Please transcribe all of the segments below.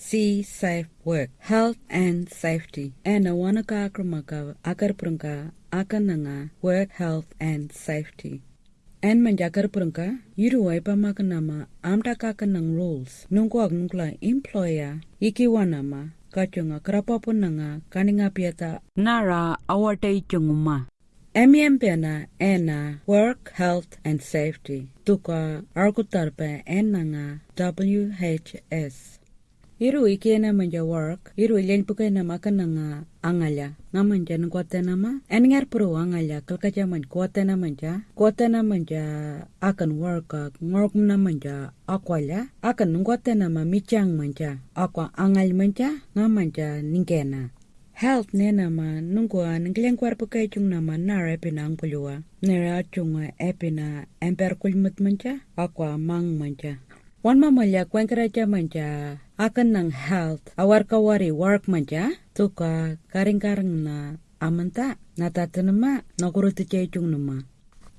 see safe work, health and safety. Ena wana ka akrumaka akar prunka akananga work, health and safety. En manjakar prunka yiru waipa makanama amta kakanang rules nungkuak nungkla employer iki wanama kachunga krapapo nanga kaninga pieta nara awatay chunguma. MEMPena ena work, health and safety tuka arkutarpe enanga WHS. Iru ikena manja work, iru ilen pukena makananga angala. Ngamanja nungkwatena ma, engar pro angala kalkaja man kwatena manja, kwatena manja akan work ngork na manja akwala, akan nungkwatena ma michang manja, akwa angal manja, ngamanja ningkena. Health nena ma nungkwa ningkleng kwarpo kay chung nama nara epina pulua. Nara chunga epina emper kulmut manja, akwa mang manja. Wan mamalya kwenkeraja manja akan nang health. Awar kawari work manja tuka karing-karing na amanta natatanama nakuruti chung nama.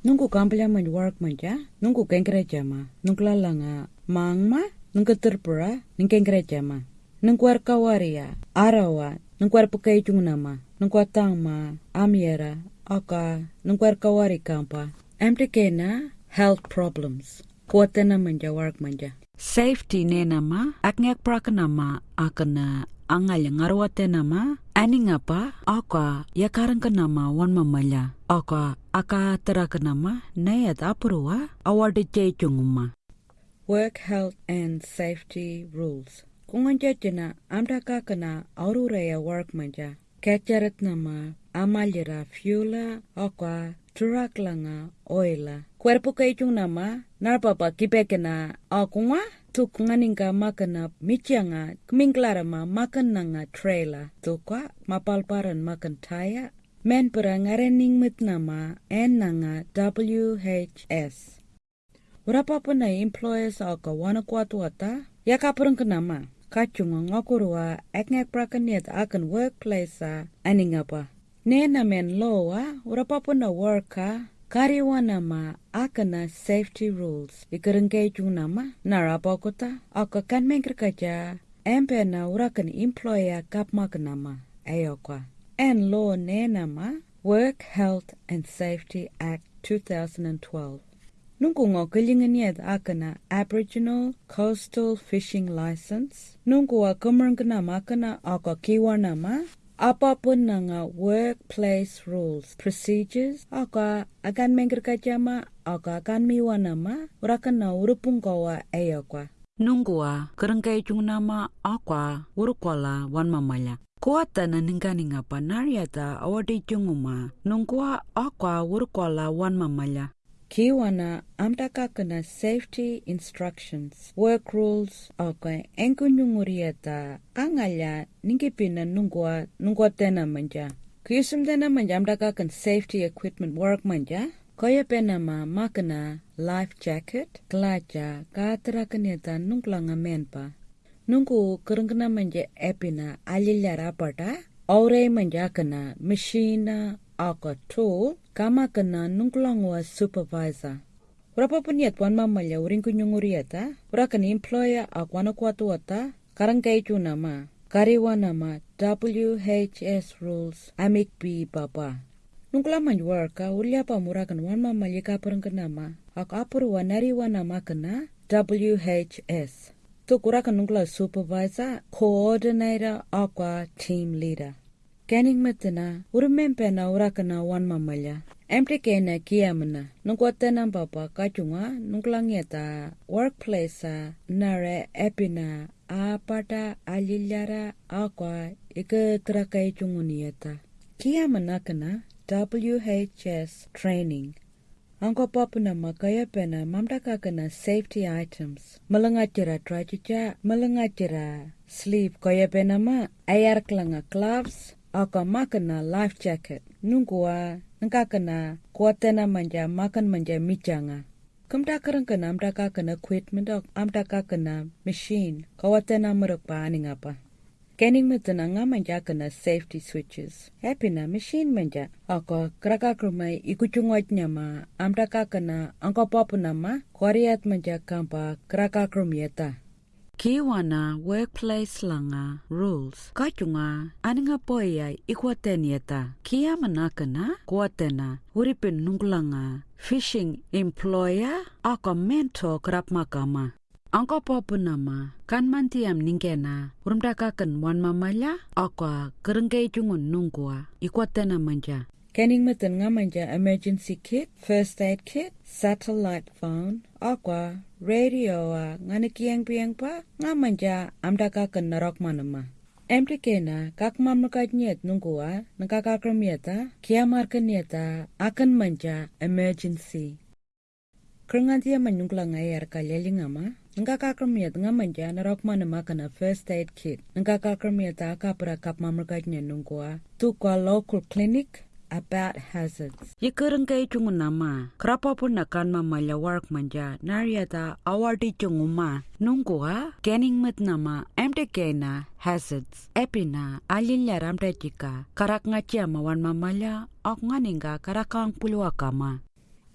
Nungku kampilya man work manja, nungku kengkeraja ma, nungklalanga mang ma, nungku terpura, ningkengkeraja ma. Nungkwar kawari ya, arawa, nungkwar pakai chung nama, nungkwar tang ma, amiera, aka, nungkwar kawari kampa. Emtikena health problems. Kuatena manja work manja. Safety ne nama, aknyak nama akana angal ngarwate nama, ani ngapa aka yakarang ka nama wan mamala. Aka aka teraka nama nayat apurwa award chay chunguma. Work health and safety rules. Kunganja jena amda kakana aururaya work manja. Kacharat nama amalira fuela aka turak langa oila. Cuerpo kaichung nama narpapa kipekena akunga tukunganinga makana michanga kmingklara ma makan nanga trailer tukwa mapalparan makan taya men pera ngarening mit nama en nanga WHS. Berapa pun employers aka wana kuatu wata ya kapurang kenama kacunga ngakurua ekngek prakaniat akan workplace aningapa. Nena men loa berapa pun na worker Kariwa nama akana safety rules. Ikarengkay chung nama narapokota aka kan mengkerkaja empe na urakan employer kapmak nama ayokwa. En law ne nama Work Health and Safety Act 2012. Nungku ngo kelinganiat akana Aboriginal Coastal Fishing License. Nungku wa kemerang nama akana aka kiwa nama apa pun nanga workplace rules, procedures, aka akan mengkerkajama, aka akan miwanama, urakan na urupung kawa ayakwa. Nungguwa, kerengkai chung nama akwa urukwala wan mamaya. Kuata na ningkani ngapa nariata awadi chunguma, nungguwa akwa urukwala wan mamaya. Kiwana amtaka kena safety instructions, work rules, okay, enkunyunguriata, kangalya ningipina nungwa nungwa tena manja. Kuyusum tena manja amtaka kan safety equipment work manja, Kaya pena ma makana life jacket, klaja, katara kanyata nungklanga menpa. Nungku kerengkena manja epina alilyara pata, aure manja kana machine aka tool, kama kena nungklangwa supervisor. Berapa puniat wan mamalya uring kunyunguriata, urakan employer akwana kuatu wata, karang kaichu nama, kariwa nama WHS rules amik bi papa. Nungkla manjwarka ulia pa murakan wan mamalya kaparang kenama, ak apuru wanari wanama kena WHS. Tukurakan nungkla supervisor, coordinator, akwa team leader. Kening metena, urumempena urakana wan mamalya. Empty kena kiamana, nungkwatena papa kachunga, nungklangieta workplace nare epina apata alilyara akwa ike trakai chungunieta. Kiamana kana WHS training. Angko papuna makaya pena mamdaka kana safety items. Malangachira trachicha, malangachira sleep kaya pena ma ayar klanga gloves, aka makana life jacket. Nungkuwa ngakana kuatena manja makan manja michanga. Kamdakaran kana amdaka kana equipment amdaka kana machine kawatena merak pa aningapa. Kening metena nga manja kana safety switches. Happy na machine manja. Ako kraka krumay ikuchungwat niya ma amdaka kana angka papu nama kwariat manja kampa kraka. Kiwana workplace langa rules. Kachunga aninga poya ikwatenieta kiyamanakana kwatena uripin nunglanga fishing employer aka mentor krapmakama angka popunama kan mantiam ningkena urumdakakan wan mamaya aka kerengkei chungun nungkua ikwatena manja. Kenning meten nga manja emergency kit, first aid kit, satellite phone, aqua, radio a ngani kieng pieng pa nga manja amdaka ken narok manama. Emri kena kak mamnukat nyet nungkua nakakakramieta kiamar kenieta akan manja emergency. Krengantia manyungla ngayar kalelingama Ngakakramiyat nga manja narok manama kana first aid kit. Ngakakramiyata kapra kap mamnukat nungkua tukwa local clinic about hazards. Yikurang kay chungunama, krapapun na kan mamaya work manja, nariata awardi chunguma, nungkuha, kening mat nama, MTK na hazards. Epina, alilya ramte chika, karak nga chia mawan mamaya, ok nga ninga karakang pulwa kama.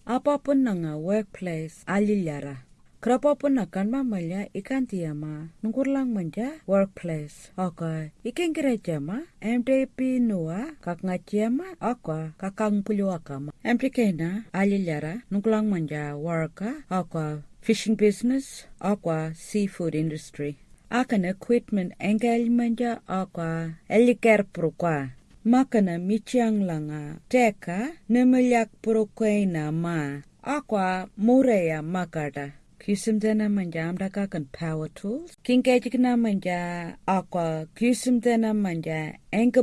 Apa pun na nga workplace, alilyara. Krapapun na kan mamaya ikan tiyama nungkurlang manja workplace. Oka ikan kira jama MDP nua kak ngajama oka kakang pulu akama. MDK na alilyara nungkurlang manja worka oka fishing business oka seafood industry. Akan equipment engel manja oka eliker prukwa. Makana michiang langa teka nemilyak prukwaina ma. Aqua mureya makada. Kusimdena manja amdaka kan power tools. Kinkejikna manja aqua kusimdena manja engke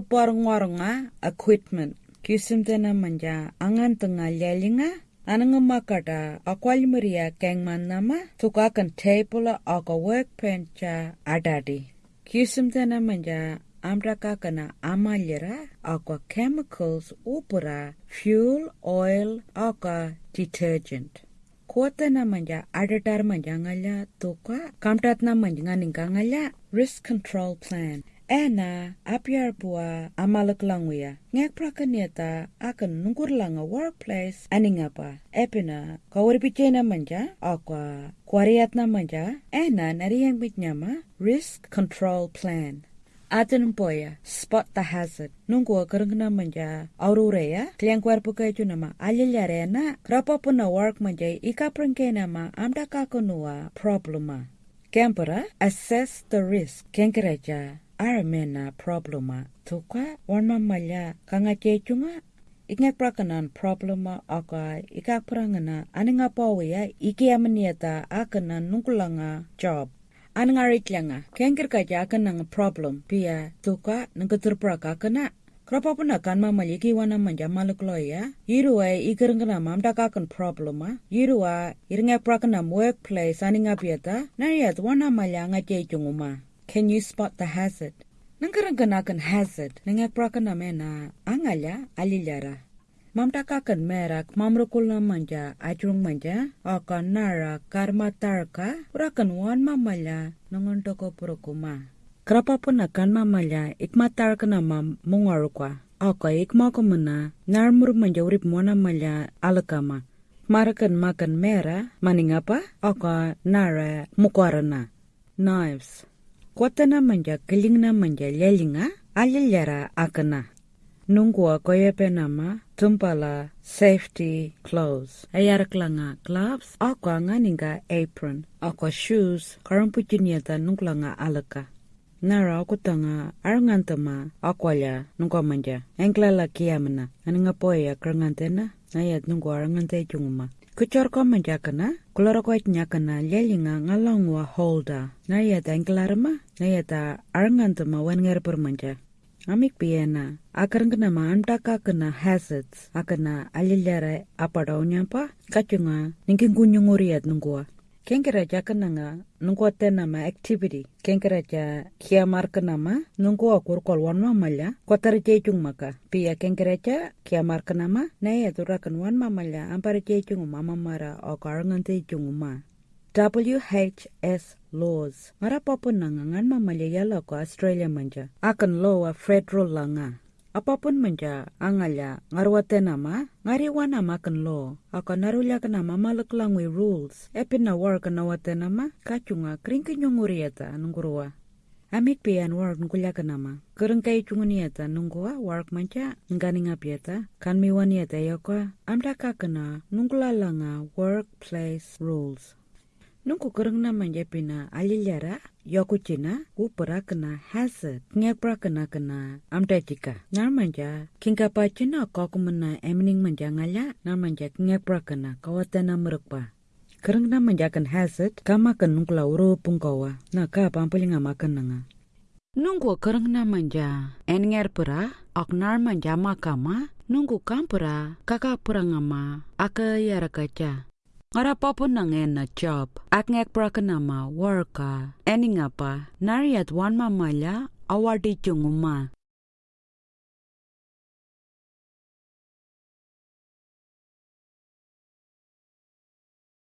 nga equipment. Kusimdena manja angan tengah lelinga Ananga makata akwalmaria kengman nama tukakan table aka workbench adadi. Kusimdena manja amraka kana amalyera aka chemicals upura fuel oil aka detergent. Kuota na manja adatar manja ngala tuka kamtat na manja nganing ngala risk control plan. Ena apiar bua amalak langwia ngek prakanyata akan nungkur langa workplace aning apa. Epina kawar pichena manja akwa kwariat na manja ena nariyang bitnyama risk control plan Atin poya, spot hazard. Nunggu kerengna manja aurureya, kliang kuerpu kaitu nama alilyarena, krapa puna work manja ika prengke nama amda kakunua problema. Kempera, assess the risk, kenkereja, aramena problema. Tukwa, warma malya, kanga chechunga, Ingek prakanan problema aka ikak prangana aninga pawe iki amaniata akana nungkulanga job. Anangaritlanga kengker kaja akan nang problem pia tuka nang keturpraka kena Krapa puna kan mama liki wana manja maluk loya. Irua ikereng kena mam dakakan problema. Irua iringa prakana workplace ani ngapiata. Nariat wana malya ngache chunguma. Can you spot the hazard? Nangkereng kena kan hazard. Nangak prakana mena angalya alilyara. Mamtakakan merak mamrukul manja ajrung manja akan nara karma tarka urakan wan mamala nangon toko purukuma. Kerapa pun akan mamala ikmatar kena mam mungarukwa Aka ikma kumuna narmur manja urip mwana mala alakama Marakan makan mera maningapa aka nara mukwarana. Knives Kuatana manja kelingna manja lelinga alilyara akana nungua koyepe nama tumpala safety clothes. Ayaraklanga gloves. Akwa nganinga apron. Akwa shoes. Karampuchiniata nunglanga alaka nara akutanga arangantama akwalya nungwa manja. Englala kiyamana aninga poya krangantena nayat nungwa arangante chunguma kuchorko manja kana kularakoit nyakana lelinga ngalangwa holder nayat englarama nayata arangantama wennger manja amik piena akarang kena ma antaka kena hazards akana alilyara apadau nyampa kachunga ningking kunyunguriat nungua kengkeraja kenanga nungua tena ma activity. Kengkeraja kiamar kenama nungua kurkol wan mamalya kotar jejung maka. Pia kengkeraja kiamar kenama naya turakan wan mamalya ampar jejung mama mara o karangan jejung ma WHS laws. Ngara papa nanga ngan mamalia yala ko Australia manja. Akan law federal langa. apa pun menja angalya ngarwate nama ngariwa nama kan lo ako narulya kan nama malaklangwi rules epin na war kan nawate nama kachunga kringkinyongurieta nungurwa Amik pian work nkulya kanama. Kurang kai chungunieta nungua work mancha nganinga pieta kan miwanieta yoko amda kakana nungkula langa workplace rules. Nungku kurang na manja pina alilyara yoku china upara kena hazard ngepra kena kena amda jika. Nar manja kingka pa china kokumena emning manja ngala nar manja ngepra kena kawatana merukpa. Kereng na menjakan hazard kama kan nungkula uro pungkawa na ka pampuli nga makan nanga. Nunggu kereng na manja enger pura oknar manja makama nunggu kampura kaka pura ngama aka yara kaca. Ngara papu nangen na job ak ngek pura kenama worka eni ngapa nariat wan mamala awardi chunguma